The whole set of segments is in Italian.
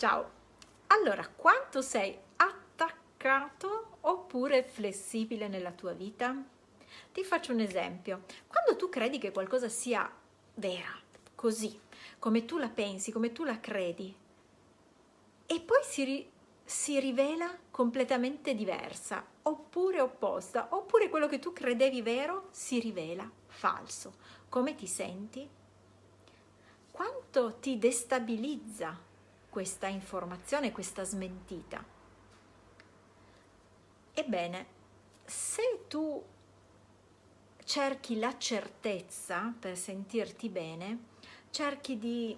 Ciao! Allora, quanto sei attaccato oppure flessibile nella tua vita? Ti faccio un esempio. Quando tu credi che qualcosa sia vera, così, come tu la pensi, come tu la credi, e poi si, ri si rivela completamente diversa, oppure opposta, oppure quello che tu credevi vero si rivela falso. Come ti senti? Quanto ti destabilizza questa informazione, questa smentita. Ebbene, se tu cerchi la certezza per sentirti bene, cerchi di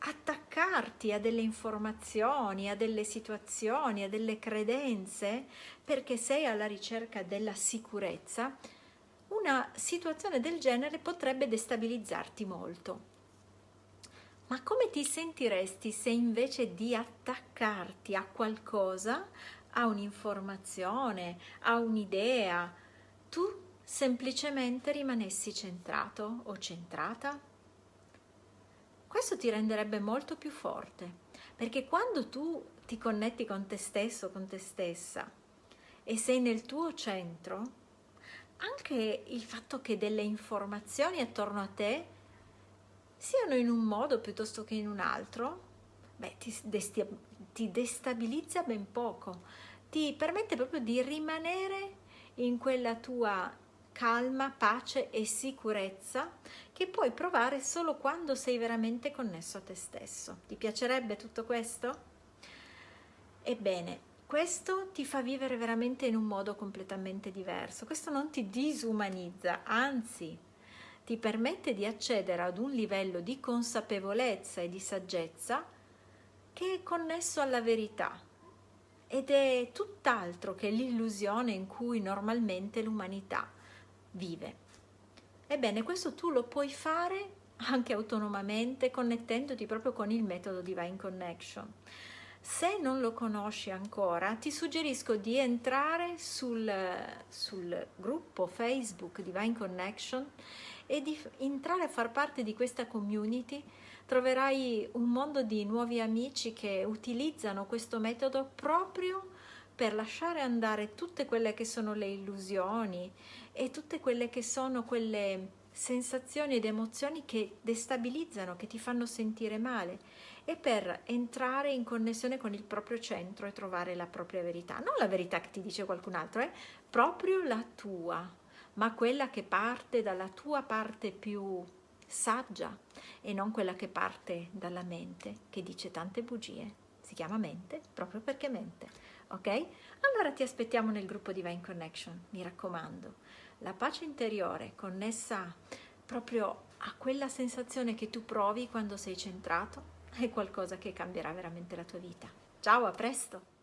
attaccarti a delle informazioni, a delle situazioni, a delle credenze, perché sei alla ricerca della sicurezza, una situazione del genere potrebbe destabilizzarti molto. Ma come ti sentiresti se invece di attaccarti a qualcosa, a un'informazione, a un'idea, tu semplicemente rimanessi centrato o centrata? Questo ti renderebbe molto più forte, perché quando tu ti connetti con te stesso, con te stessa, e sei nel tuo centro, anche il fatto che delle informazioni attorno a te siano in un modo piuttosto che in un altro, beh, ti, ti destabilizza ben poco, ti permette proprio di rimanere in quella tua calma, pace e sicurezza che puoi provare solo quando sei veramente connesso a te stesso. Ti piacerebbe tutto questo? Ebbene, questo ti fa vivere veramente in un modo completamente diverso. Questo non ti disumanizza, anzi ti permette di accedere ad un livello di consapevolezza e di saggezza che è connesso alla verità ed è tutt'altro che l'illusione in cui normalmente l'umanità vive. Ebbene, questo tu lo puoi fare anche autonomamente connettendoti proprio con il metodo Divine Connection. Se non lo conosci ancora, ti suggerisco di entrare sul, sul gruppo Facebook Divine Connection e di entrare a far parte di questa community. Troverai un mondo di nuovi amici che utilizzano questo metodo proprio per lasciare andare tutte quelle che sono le illusioni e tutte quelle che sono quelle sensazioni ed emozioni che destabilizzano, che ti fanno sentire male e per entrare in connessione con il proprio centro e trovare la propria verità. Non la verità che ti dice qualcun altro, è eh? proprio la tua ma quella che parte dalla tua parte più saggia e non quella che parte dalla mente che dice tante bugie. Si chiama mente proprio perché mente, ok? Allora ti aspettiamo nel gruppo Divine Connection, mi raccomando. La pace interiore connessa proprio a quella sensazione che tu provi quando sei centrato è qualcosa che cambierà veramente la tua vita. Ciao, a presto!